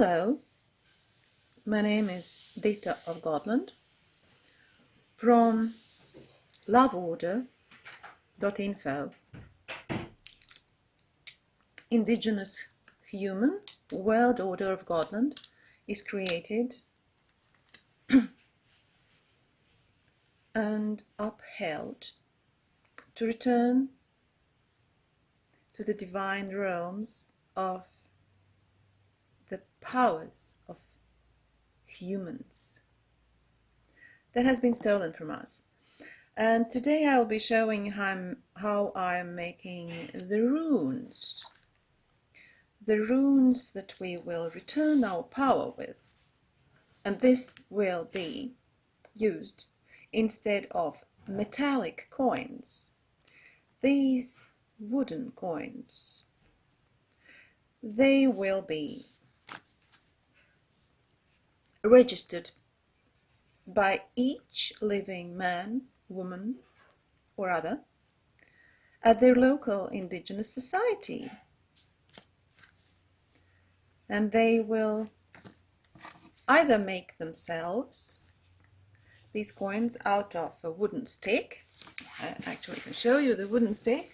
Hello, my name is Dita of Godland from loveorder.info. Indigenous human world order of Godland is created and upheld to return to the divine realms of powers of humans that has been stolen from us. And today I'll be showing how I'm, how I'm making the runes. The runes that we will return our power with. And this will be used instead of metallic coins. These wooden coins, they will be registered by each living man, woman or other at their local indigenous society. And they will either make themselves these coins out of a wooden stick. I actually can show you the wooden stick.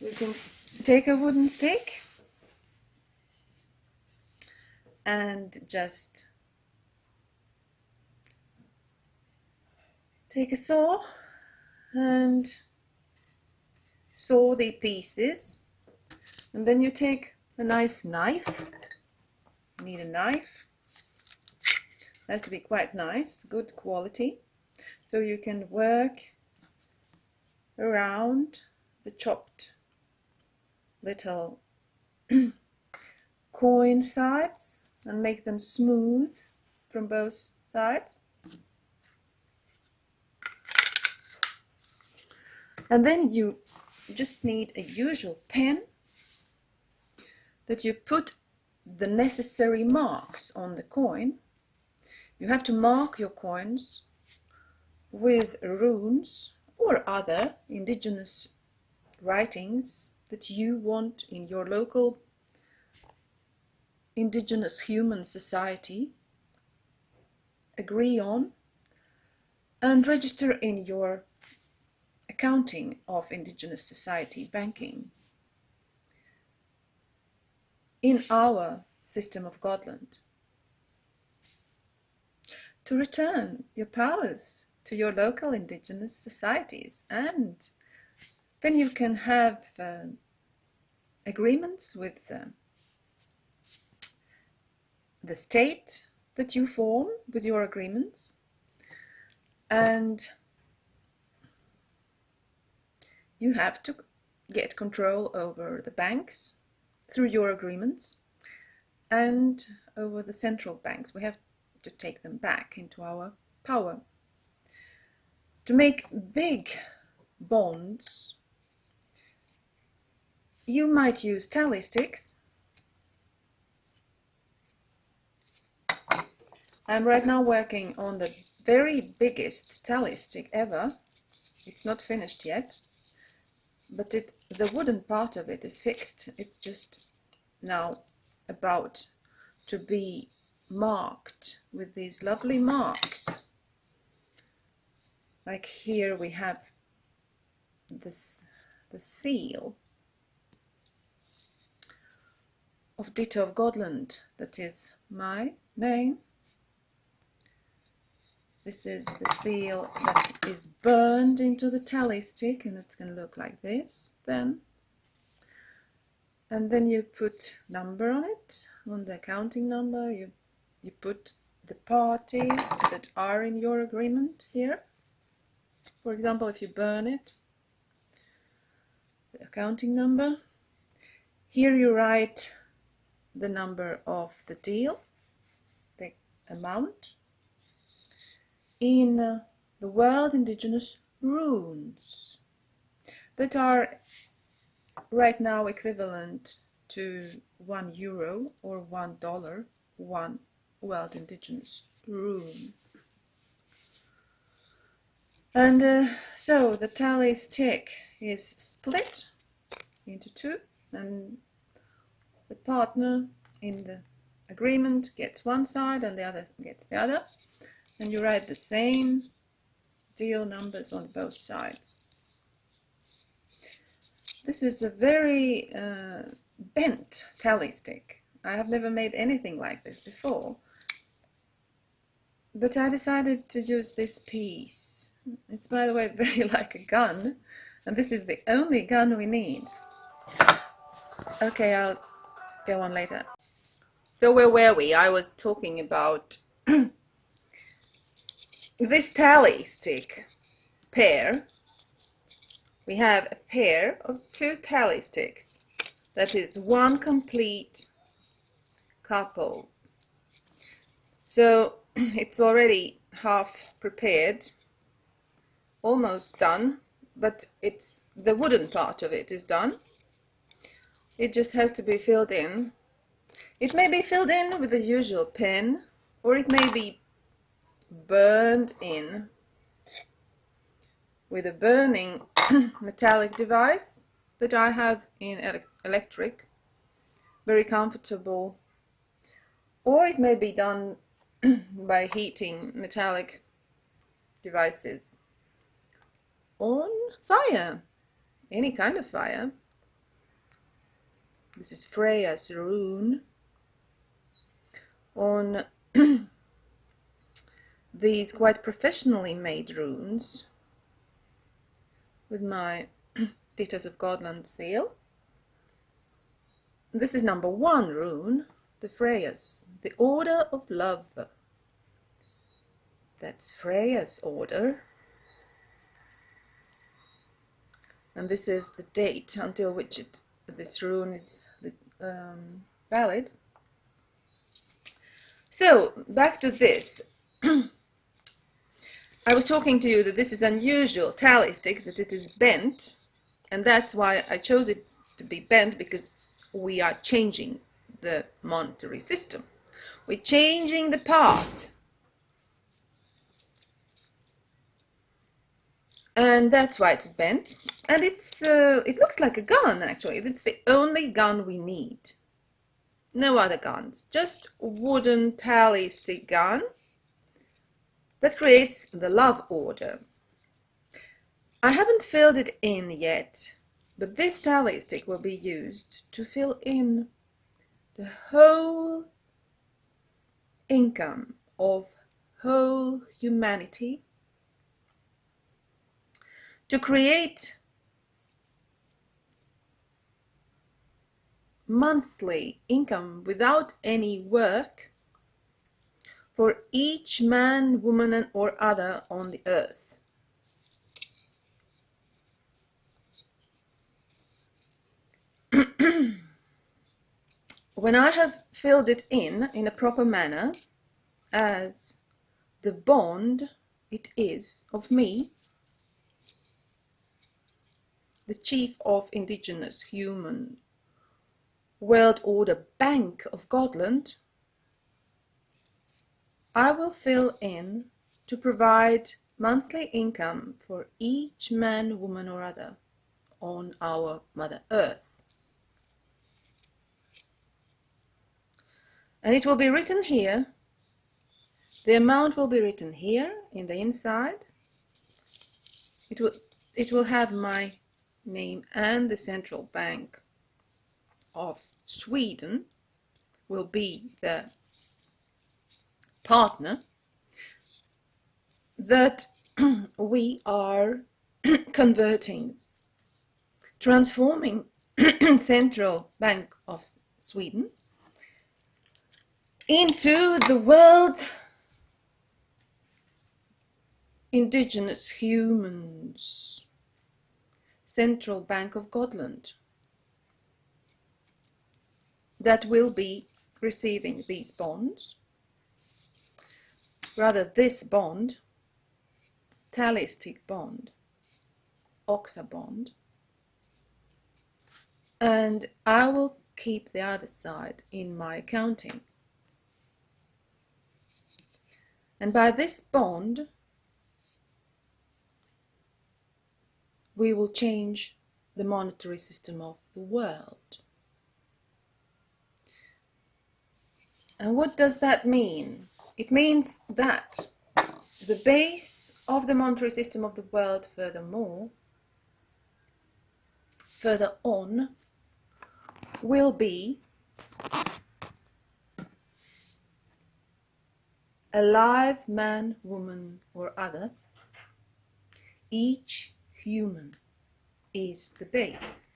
You can take a wooden stick and just take a saw and saw the pieces. And then you take a nice knife. You need a knife. It has to be quite nice good quality. So you can work around the chopped little coin sides and make them smooth from both sides. And then you just need a usual pen that you put the necessary marks on the coin. You have to mark your coins with runes or other indigenous writings that you want in your local indigenous human society agree on and register in your accounting of indigenous society banking. In our system of Godland, to return your powers to your local indigenous societies and then you can have uh, agreements with them the state that you form with your agreements and you have to get control over the banks through your agreements and over the central banks. We have to take them back into our power. To make big bonds, you might use tally sticks I'm right now working on the very biggest tally stick ever. It's not finished yet, but it the wooden part of it is fixed. It's just now about to be marked with these lovely marks. Like here we have this the seal of Dita of Godland, that is my name this is the seal that is burned into the tally stick and it's going to look like this then. And then you put number on it, on the accounting number, you, you put the parties that are in your agreement here. For example, if you burn it, the accounting number. Here you write the number of the deal, the amount, in uh, the world indigenous runes that are right now equivalent to one euro or one dollar, one world indigenous rune. And uh, so the tally stick is split into two and the partner in the agreement gets one side and the other gets the other and you write the same deal numbers on both sides. This is a very uh, bent tally stick. I have never made anything like this before. But I decided to use this piece. It's by the way very like a gun. And this is the only gun we need. Okay, I'll go on later. So where were we? I was talking about this tally stick pair. We have a pair of two tally sticks. That is one complete couple. So it's already half prepared, almost done, but it's the wooden part of it is done. It just has to be filled in. It may be filled in with the usual pen, or it may be burned in with a burning metallic device that I have in electric. Very comfortable. Or it may be done by heating metallic devices on fire, any kind of fire. This is Freya's rune on these quite professionally made runes with my Details of Godland seal. This is number one rune, the Freya's, the Order of Love. That's Freya's order. And this is the date until which it, this rune is um, valid. So, back to this. I was talking to you that this is unusual tally stick, that it is bent, and that's why I chose it to be bent, because we are changing the monetary system. We're changing the path. And that's why it's bent. And it's uh, it looks like a gun actually. It's the only gun we need. No other guns. Just wooden tally stick gun that creates the love order. I haven't filled it in yet but this tally stick will be used to fill in the whole income of whole humanity to create monthly income without any work for each man, woman and or other on the earth. when I have filled it in in a proper manner as the bond it is of me the chief of indigenous human world order bank of Godland, I will fill in to provide monthly income for each man, woman or other on our Mother Earth. And it will be written here, the amount will be written here in the inside. It will, it will have my name and the central bank of Sweden will be the partner that we are converting, transforming Central Bank of Sweden into the world indigenous humans Central Bank of Godland that will be receiving these bonds rather this bond, tally stick bond, oxa bond, and I will keep the other side in my accounting. And by this bond, we will change the monetary system of the world. And what does that mean? It means that the base of the monetary system of the world, furthermore, further on, will be a live man, woman, or other. Each human is the base.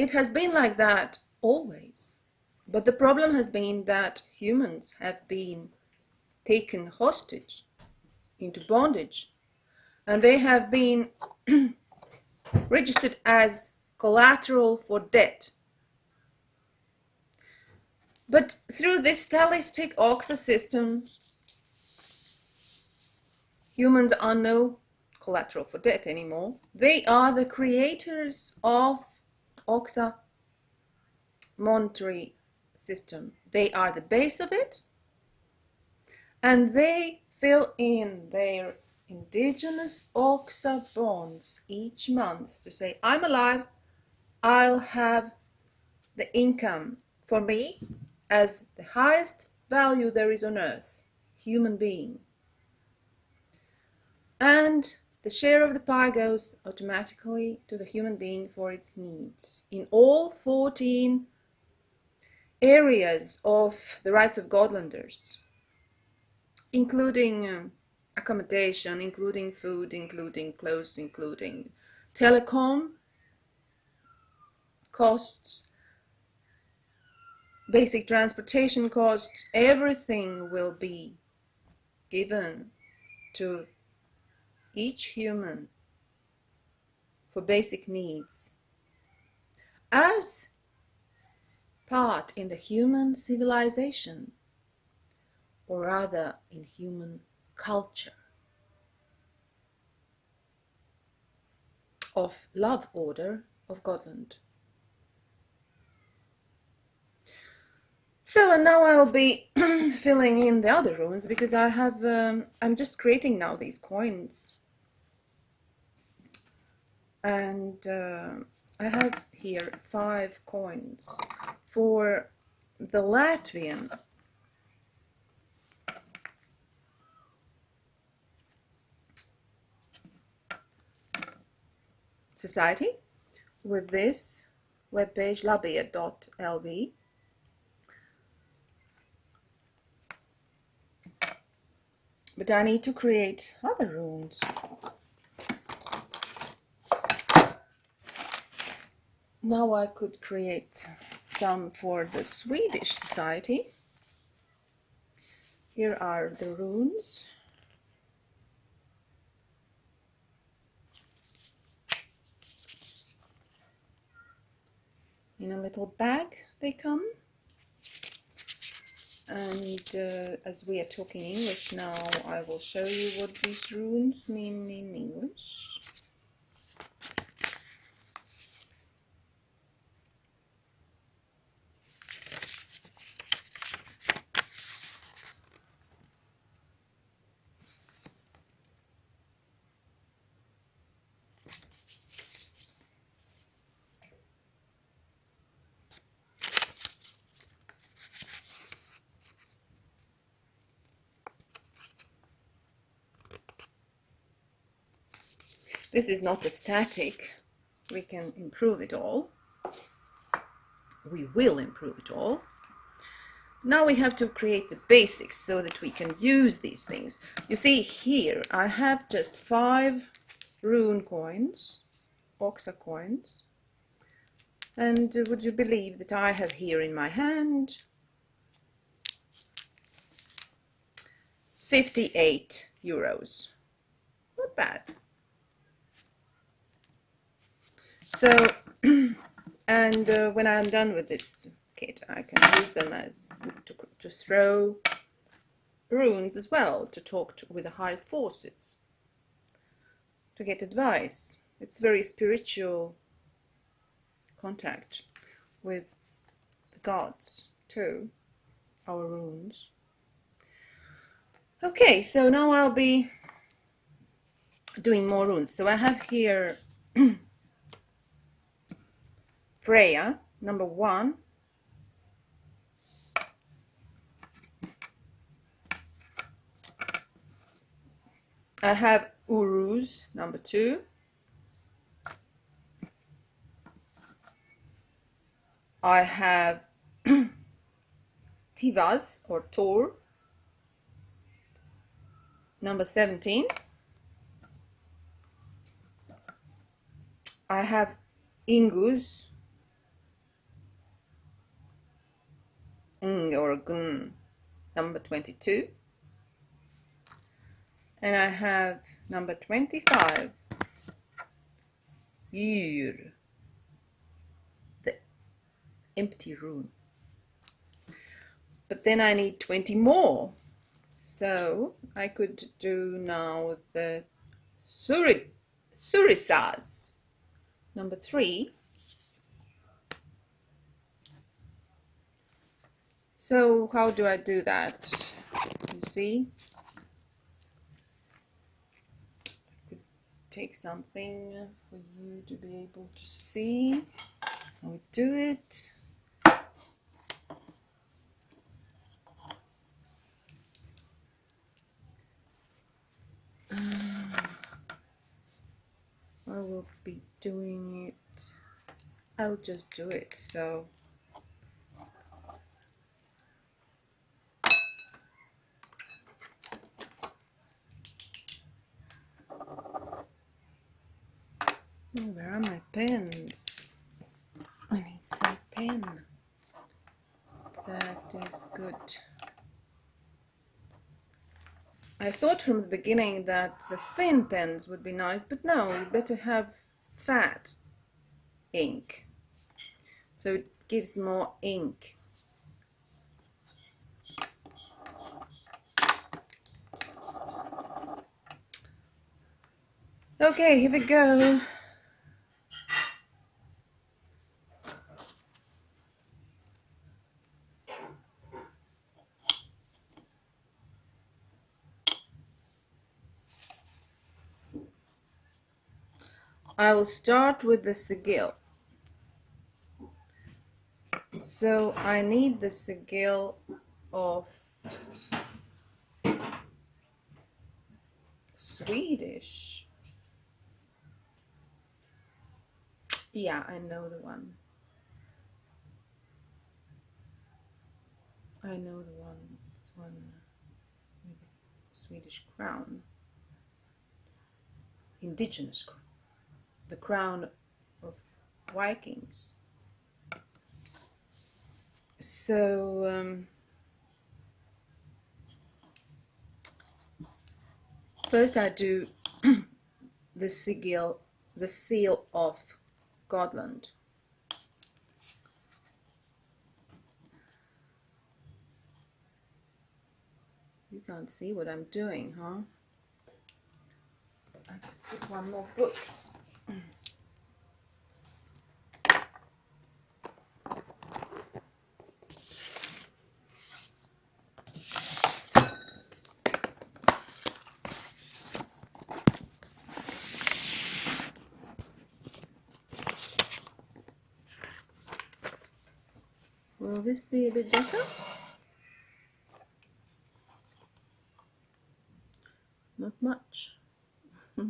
It has been like that always. But the problem has been that humans have been taken hostage into bondage and they have been registered as collateral for debt. But through this tally stick OXA system, humans are no collateral for debt anymore. They are the creators of OXA monetary system. They are the base of it and they fill in their indigenous OXA bonds each month to say, I'm alive, I'll have the income for me as the highest value there is on earth, human being. And the share of the pie goes automatically to the human being for its needs. In all 14 areas of the rights of Godlanders, including uh, accommodation, including food, including clothes, including telecom costs, basic transportation costs, everything will be given to each human for basic needs as part in the human civilization or rather in human culture of love order of Godland. So and now I'll be filling in the other runes because I have um, I'm just creating now these coins and uh, I have here five coins. For the Latvian society with this webpage labia.lv but I need to create other runes now I could create some for the Swedish society. Here are the runes. In a little bag they come. And uh, as we are talking English now, I will show you what these runes mean in English. This is not a static. We can improve it all. We will improve it all. Now we have to create the basics so that we can use these things. You see here, I have just five rune coins, Oxa coins. And would you believe that I have here in my hand 58 euros. Not bad. So, and uh, when I'm done with this kit, I can use them as to, to throw runes as well, to talk to, with the high forces, to get advice. It's very spiritual contact with the gods too, our runes. Okay, so now I'll be doing more runes. So I have here Freya, number one. I have Uruz, number two. I have Tivaz or Tor, number 17. I have Ingus, Ng or Gun, number 22. And I have number 25, Yr, the empty room. But then I need 20 more. So I could do now the Suri, Surisas, number three. So how do I do that? You see? I could take something for you to be able to see we do it. Uh, I will be doing it. I'll just do it. So Where are my pens? I need some pen. That is good. I thought from the beginning that the thin pens would be nice, but no, you better have fat ink. So it gives more ink. Okay, here we go. I will start with the sigil. So I need the sigil of Swedish. Yeah, I know the one. I know the one. It's one with Swedish crown. Indigenous crown the crown of Vikings. So um, first I do the sigil, the seal of Godland. You can't see what I'm doing, huh? One more book. Will this be a bit better? Not much.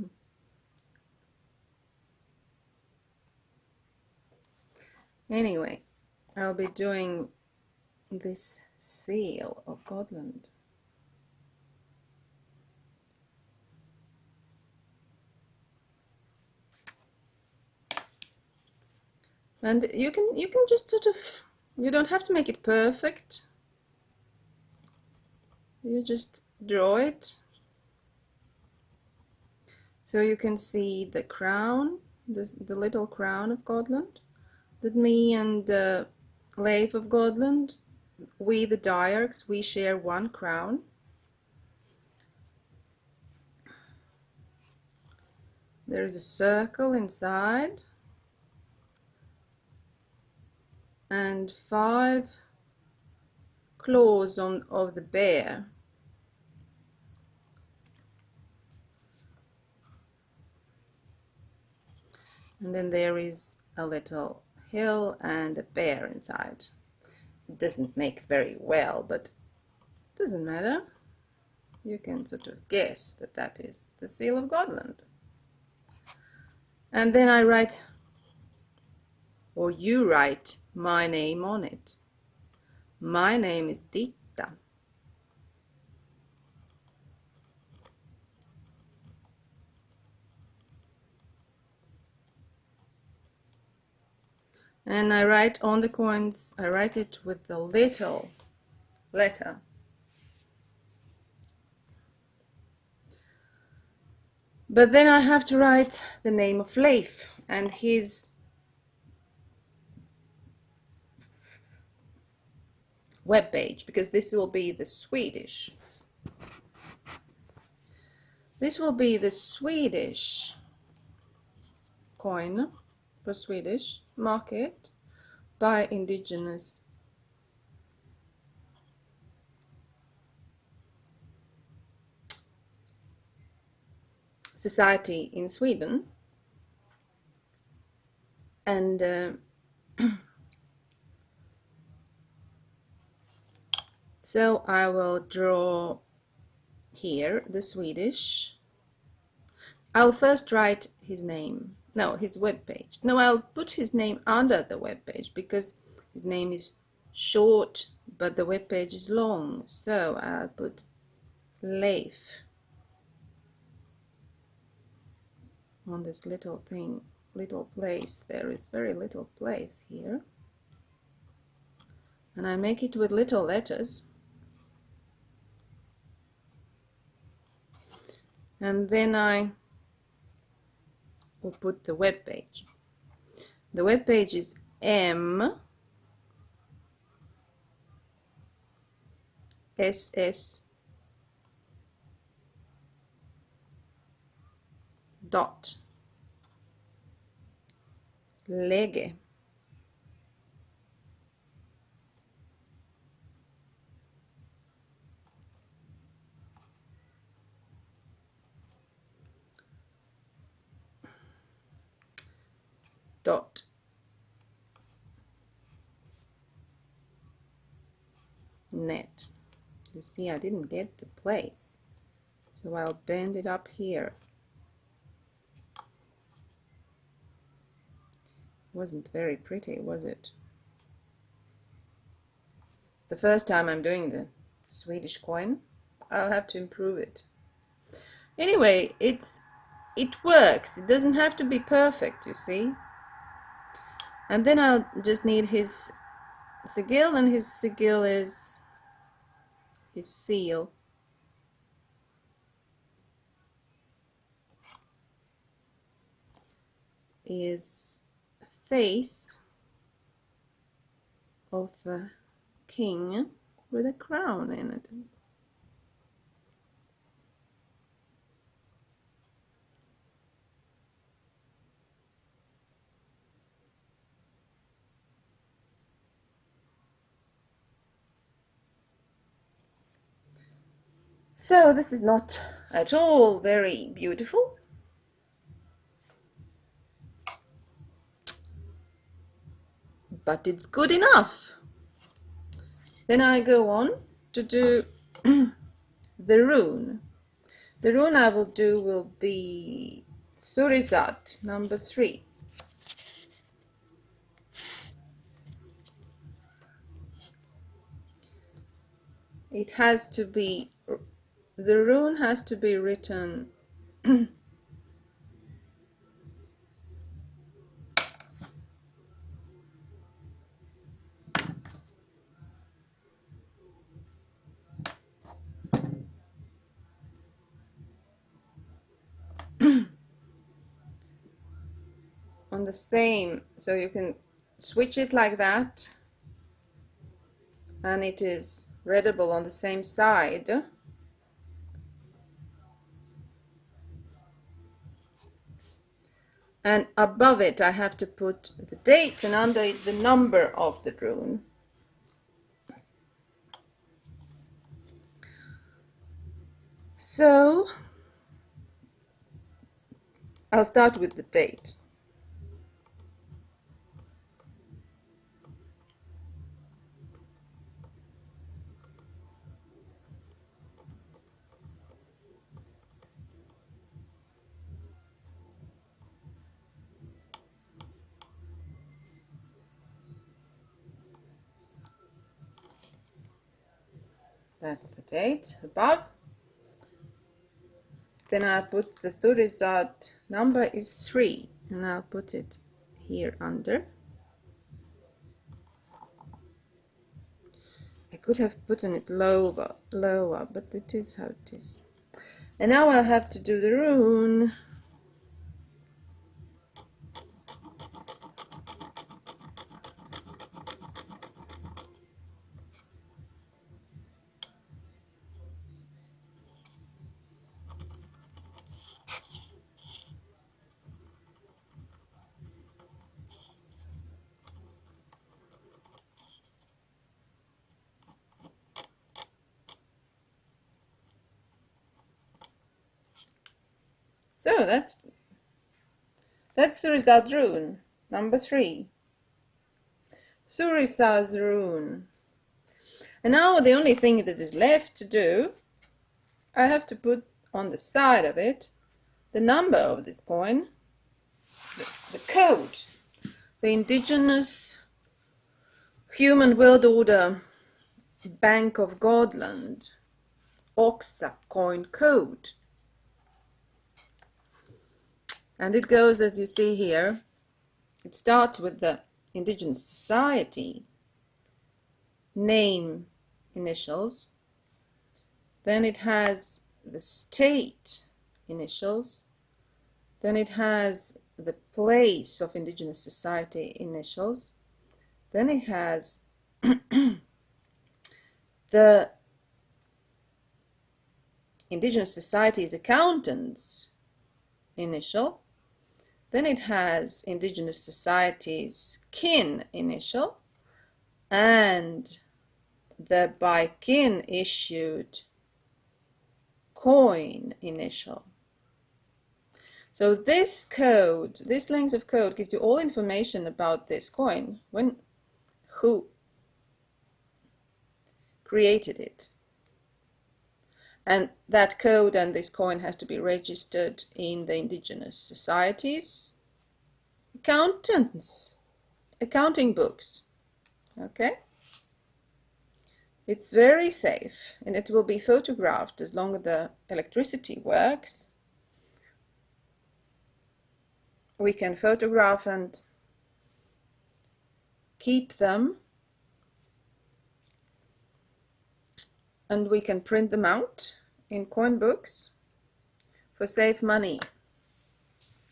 anyway, I'll be doing this seal of Godland And you can you can just sort of you don't have to make it perfect. You just draw it. So you can see the crown, this, the little crown of Godland that me and uh, Leif of Godland, we the Diarchs, we share one crown. There is a circle inside and five claws on of the bear. And then there is a little hill and a bear inside. It doesn't make very well, but doesn't matter. You can sort of guess that that is the seal of Godland And then I write, or you write my name on it. My name is Dita. and I write on the coins, I write it with the little letter. But then I have to write the name of Leif and his web page because this will be the Swedish. This will be the Swedish coin for Swedish market by indigenous society in Sweden and uh, so I will draw here the Swedish. I'll first write his name. No his web page no I'll put his name under the web page because his name is short but the web page is long. So I'll put Leif on this little thing little place. There is very little place here. And I make it with little letters and then I will put the web page. The web page is M S S dot läge dot. Net. You see I didn't get the place. So I'll bend it up here. Wasn't very pretty was it? The first time I'm doing the Swedish coin I'll have to improve it. Anyway it's it works. It doesn't have to be perfect you see and then I'll just need his sigil and his sigil is his seal. Is face of a king with a crown in it So this is not at all very beautiful. But it's good enough. Then I go on to do the rune. The rune I will do will be Thurisat, number three. It has to be the rune has to be written on the same so you can switch it like that and it is readable on the same side and above it I have to put the date and under it the number of the rune. So I'll start with the date. That's the date above. Then I'll put the third result number is 3 and I'll put it here under. I could have put it lower, lower, but it is how it is. And now I'll have to do the rune. That's that's Thurisad rune, number three. Thurisaz rune. And now the only thing that is left to do, I have to put on the side of it the number of this coin, the, the code, the indigenous human world order Bank of Godland Oxa coin code. And it goes as you see here. It starts with the indigenous society name initials. Then it has the state initials. Then it has the place of indigenous society initials. Then it has the indigenous society's accountants initial. Then it has indigenous societies kin initial and the by kin issued coin initial. So this code, this length of code gives you all information about this coin, when, who created it. And that code and this coin has to be registered in the indigenous societies, accountants, accounting books. Okay? It's very safe and it will be photographed as long as the electricity works. We can photograph and keep them and we can print them out in coin books for safe money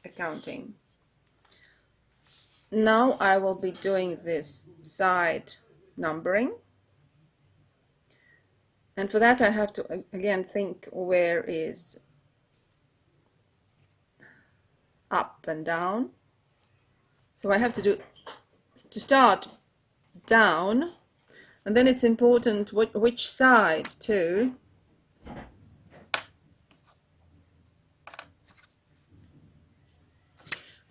accounting. Now I will be doing this side numbering and for that I have to again think where is up and down so I have to do to start down and then it's important what, which side too.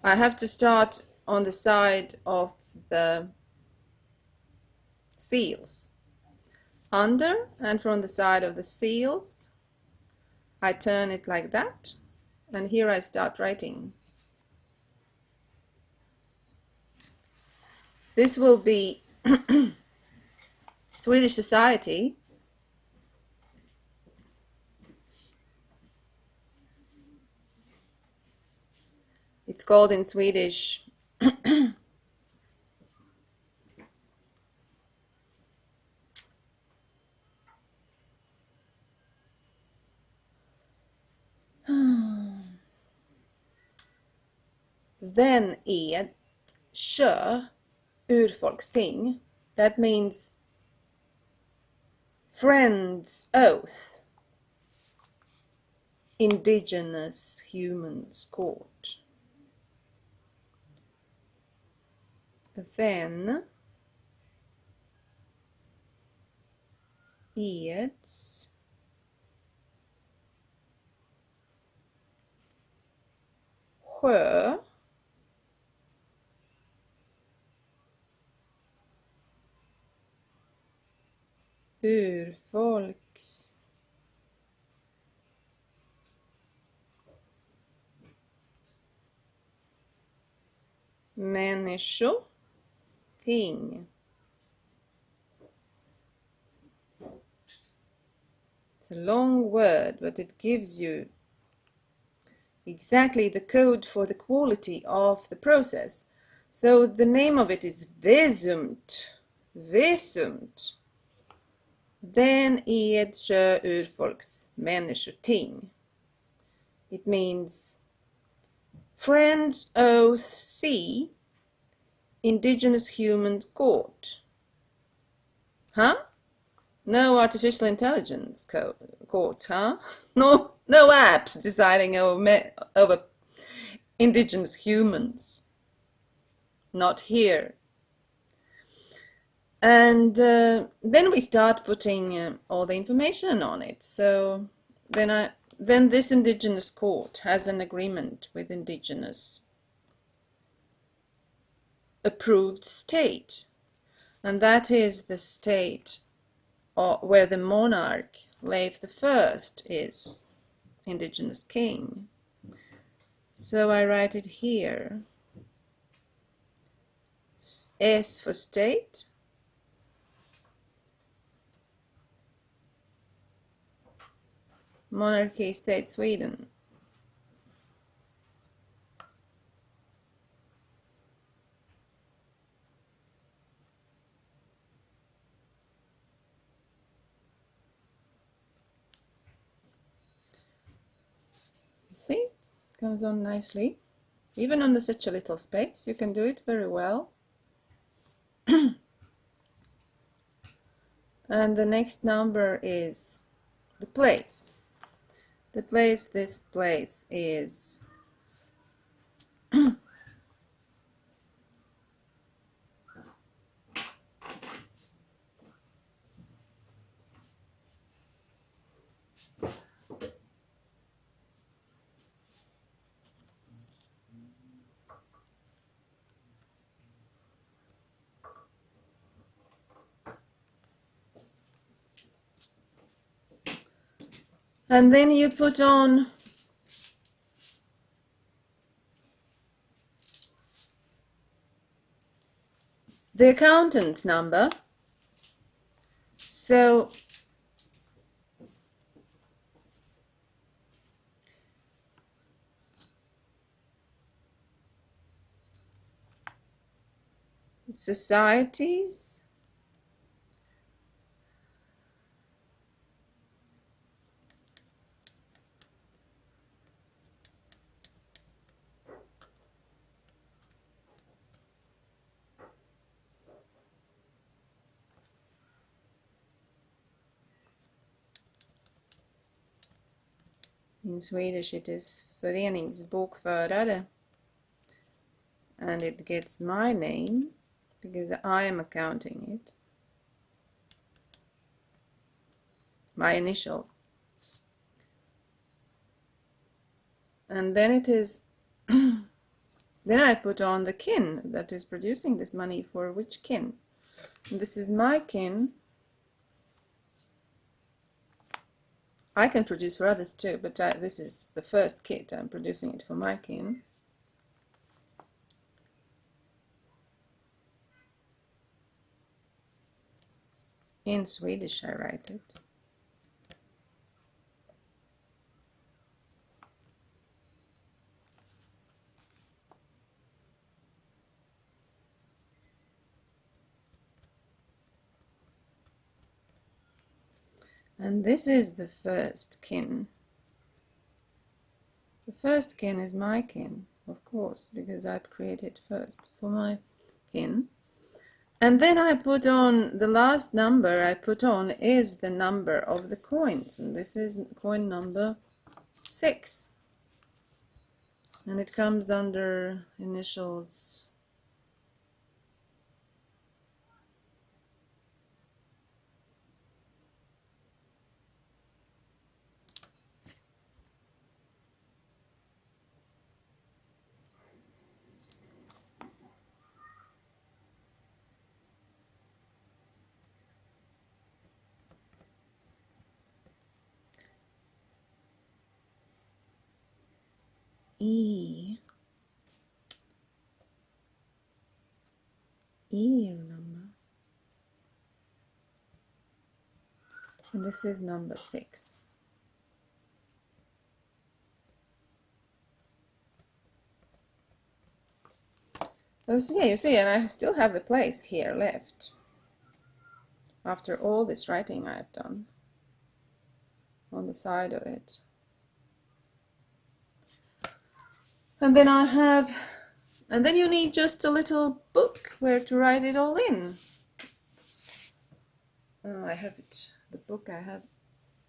I have to start on the side of the seals. Under and from the side of the seals I turn it like that and here I start writing. This will be Swedish society it's called in Swedish Vän är kö urfolksting. That means Friend's Oath. Indigenous Humans Court Then Eds Sjö urfolks människor ting It's a long word, but it gives you exactly the code for the quality of the process. So the name of it is Vesumt. Vesumt. Den Edsjö urfolks människoting. It means Friends Oath C Indigenous Human Court. Huh? No artificial intelligence co courts, huh? No, no apps deciding over, over indigenous humans. Not here. And uh, then we start putting uh, all the information on it. So then I then this indigenous court has an agreement with indigenous approved state. And that is the state or where the monarch, Leif the First, is indigenous king. So I write it here. S for state. Monarchy State Sweden. See, comes on nicely. Even under such a little space, you can do it very well. and the next number is the place. The place, this place is and then you put on the accountant's number. So societies In Swedish it is föreningsbokförare and it gets my name because I am accounting it. My initial. And then it is then I put on the kin that is producing this money for which kin. And this is my kin I can produce for others too, but this is the first kit. I'm producing it for my kin. In Swedish I write it. And this is the first kin. The first kin is my kin, of course, because I created first for my kin. And then I put on, the last number I put on is the number of the coins. And this is coin number six. And it comes under initials E. Ear number. And this is number six. Oh, so yeah, you see, and I still have the place here left after all this writing I've done on the side of it. And then I have, and then you need just a little book where to write it all in. Oh, I have it, the book I have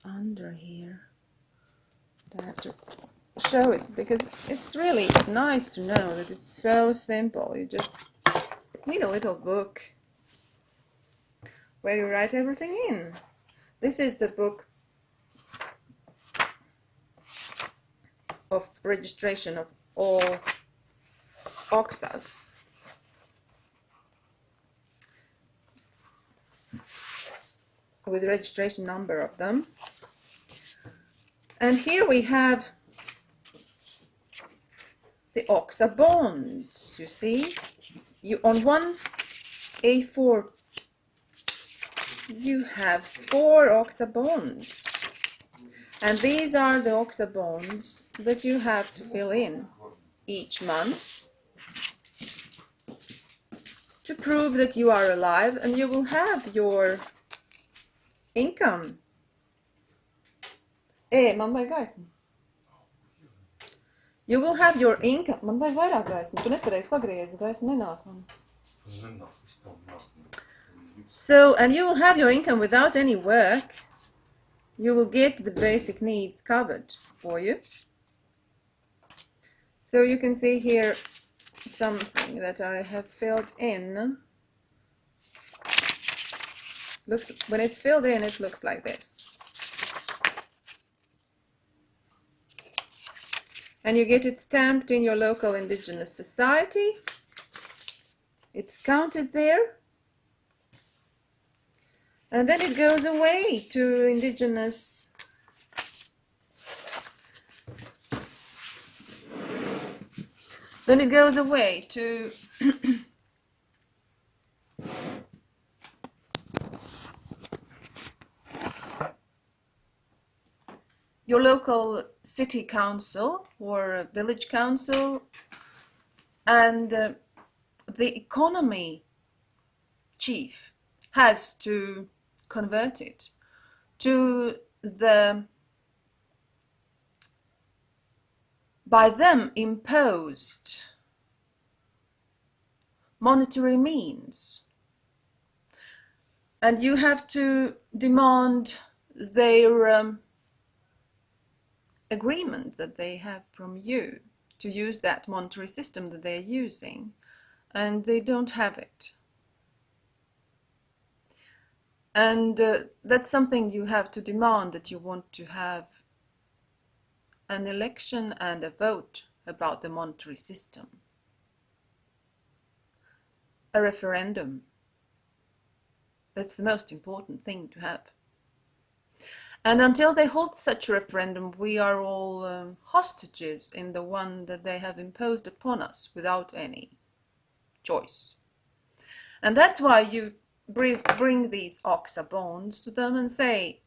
under here. I have to show it because it's really nice to know that it's so simple. You just need a little book where you write everything in. This is the book of registration of all OXAs. with registration number of them. And here we have the OXA bonds, you see. You On one A4 you have four OXA bonds. And these are the OXA bonds that you have to fill in each month to prove that you are alive and you will have your income. Eh, man vajag gaismu. You will have your income. Man vajag vairāk gaismu. Tu nepareiz pagriezi, gaismu nenāk man. So, and you will have your income without any work. You will get the basic needs covered for you. So you can see here something that I have filled in. Looks when it's filled in, it looks like this. And you get it stamped in your local indigenous society. It's counted there and then it goes away to indigenous then it goes away to your local city council or village council. And uh, the economy chief has to convert it to the by them imposed monetary means. And you have to demand their um, agreement that they have from you to use that monetary system that they're using. And they don't have it. And uh, that's something you have to demand that you want to have an election and a vote about the monetary system. A referendum. That's the most important thing to have. And until they hold such a referendum, we are all um, hostages in the one that they have imposed upon us without any choice. And that's why you bring, bring these OXA bonds to them and say,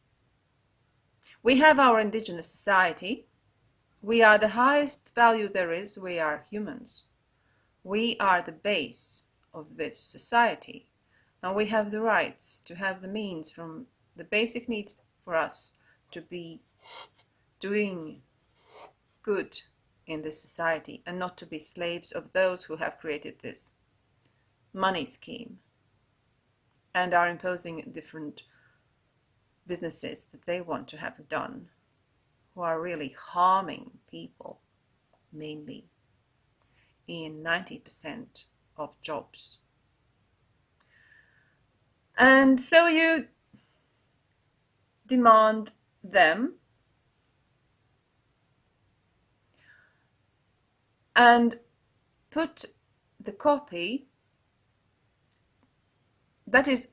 we have our indigenous society. We are the highest value there is. We are humans. We are the base of this society. And we have the rights to have the means from the basic needs for us to be doing good in this society and not to be slaves of those who have created this money scheme and are imposing different businesses that they want to have done who are really harming people mainly in 90% of jobs. And so you demand them and put the copy that is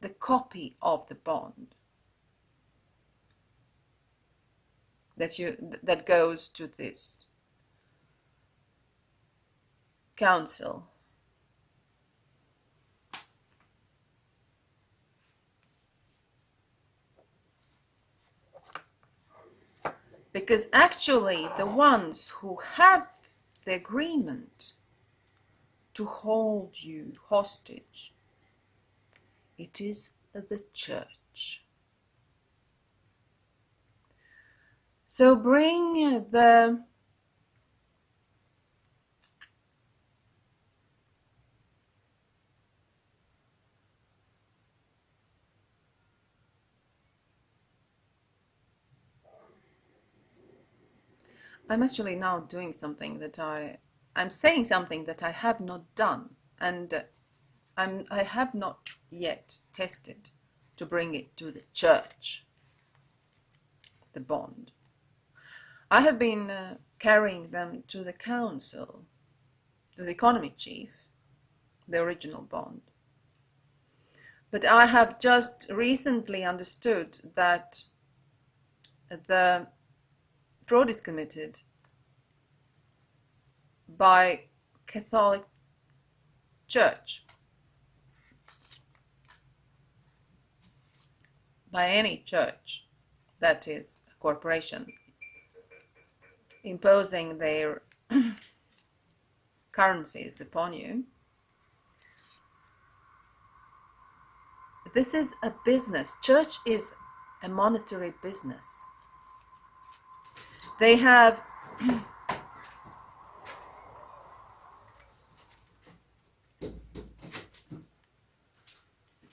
the copy of the bond that you that goes to this council. Because actually the ones who have the agreement to hold you hostage it is the church. So bring the I'm actually now doing something that I I'm saying something that I have not done and I'm I have not yet tested to bring it to the church the bond I have been uh, carrying them to the council to the economy chief the original bond. But I have just recently understood that the fraud is committed by Catholic Church, by any church that is a corporation, imposing their currencies upon you. This is a business. Church is a monetary business. They have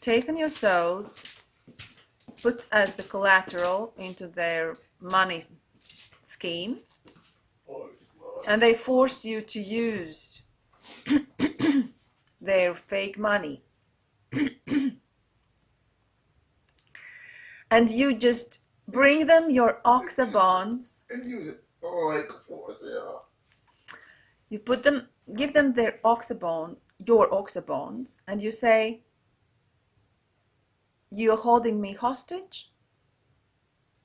taken your souls, put as the collateral into their money scheme, and they force you to use their fake money. and you just Bring them your OXA bonds. And use it like for yeah. You put them, give them their OXA bond, your OXA bonds, and you say, "You're holding me hostage,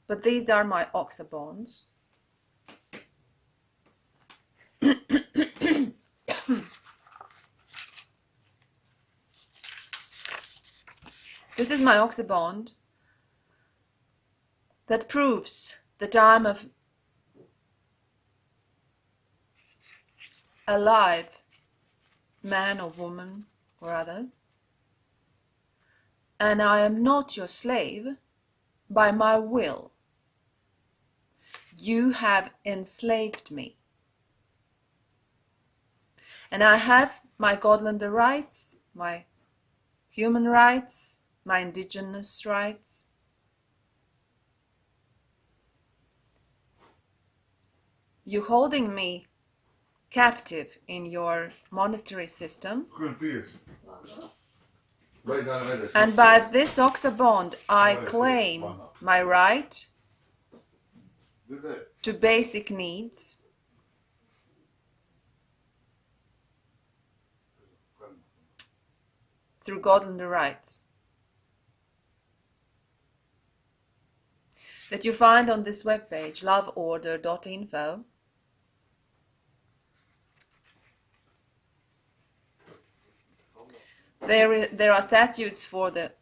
but these are my OXA bonds." this is my OXA bond that proves that I'm a, alive, man or woman or other, and I am not your slave by my will. You have enslaved me. And I have my Godlander rights, my human rights, my indigenous rights, you holding me captive in your monetary system. And by this OXA bond, I claim my right to basic needs. Through Godlander rights. That you find on this webpage, loveorder.info. There, there are statutes for the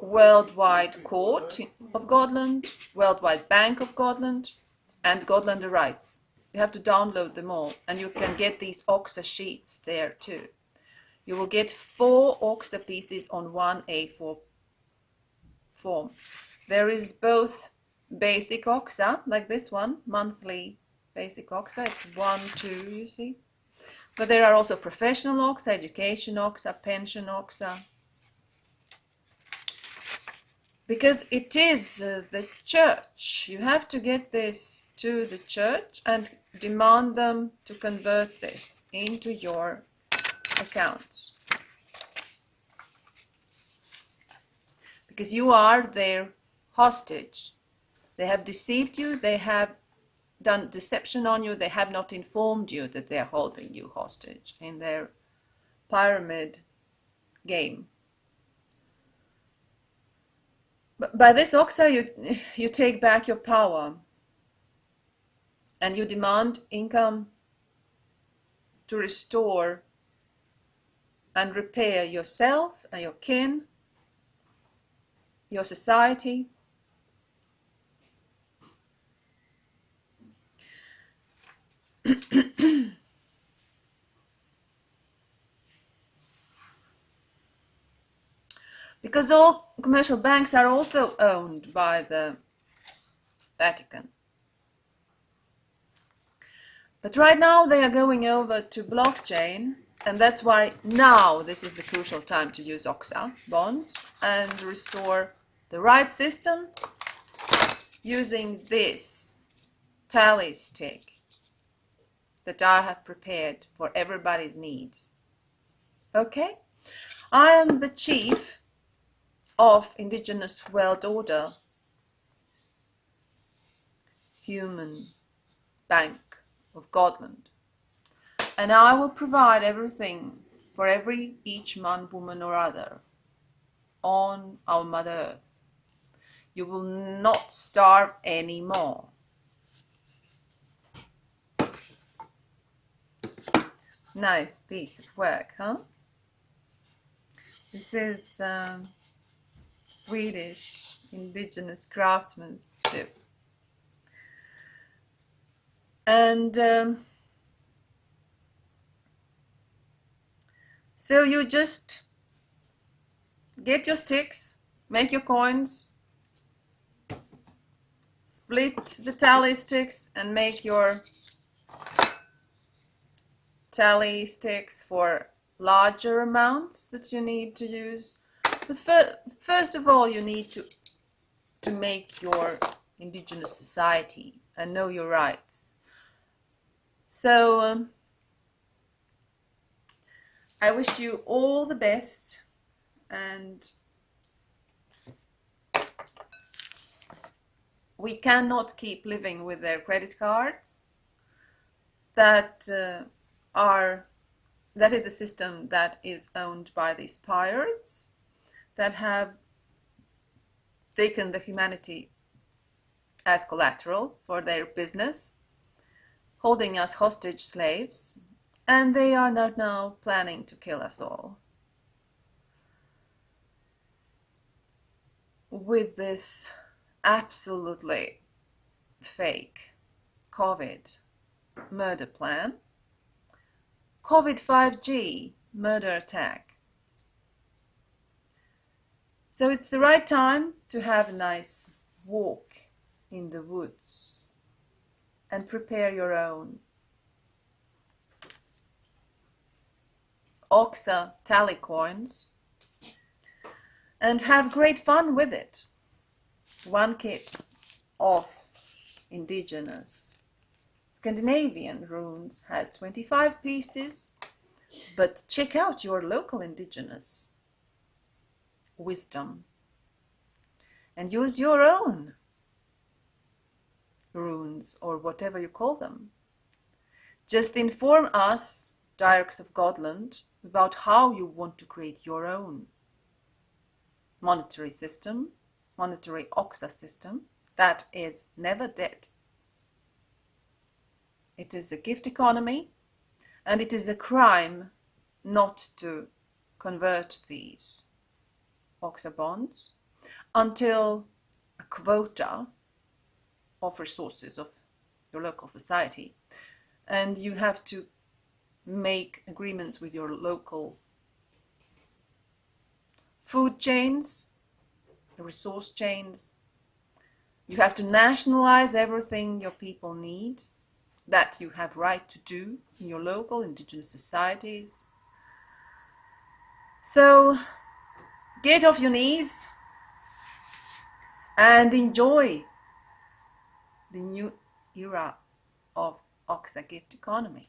Worldwide Court of Godland, Worldwide Bank of Godland, and Godlander Rights. You have to download them all, and you can get these OXA sheets there too. You will get four OXA pieces on one A4 form. There is both basic OXA, like this one, monthly basic OXA. It's one, two, you see. But there are also professional OXA, education OXA, pension OXA. Because it is uh, the church. You have to get this to the church and demand them to convert this into your accounts. Because you are their hostage. They have deceived you, they have done deception on you, they have not informed you that they are holding you hostage in their pyramid game. But by this OXA, you, you take back your power and you demand income to restore and repair yourself and your kin, your society, because all commercial banks are also owned by the Vatican. But right now they are going over to blockchain, and that's why now this is the crucial time to use OXA bonds and restore the right system using this tally stick that I have prepared for everybody's needs. Okay? I am the chief of Indigenous World Order Human Bank of Godland. And I will provide everything for every each man, woman, or other on our Mother Earth. You will not starve anymore. Nice piece of work, huh? This is um, Swedish indigenous craftsmanship. And um, so you just get your sticks, make your coins, split the tally sticks and make your tally sticks for larger amounts that you need to use. But fir first of all, you need to, to make your indigenous society and know your rights. So um, I wish you all the best and we cannot keep living with their credit cards that uh, are that is a system that is owned by these pirates that have taken the humanity as collateral for their business holding us hostage slaves, and they are not now planning to kill us all. With this absolutely fake COVID murder plan, COVID 5G murder attack. So it's the right time to have a nice walk in the woods and prepare your own. Oxa tally coins and have great fun with it. One kit of indigenous Scandinavian runes has 25 pieces, but check out your local indigenous wisdom and use your own runes or whatever you call them. Just inform us, Diarchs of Godland, about how you want to create your own monetary system, monetary Oxa system, that is never dead. It is a gift economy, and it is a crime not to convert these Oxa bonds until a quota of resources of your local society. And you have to make agreements with your local food chains, resource chains. You have to nationalize everything your people need that you have right to do in your local indigenous societies. So get off your knees and enjoy the new era of Oxa gift economy.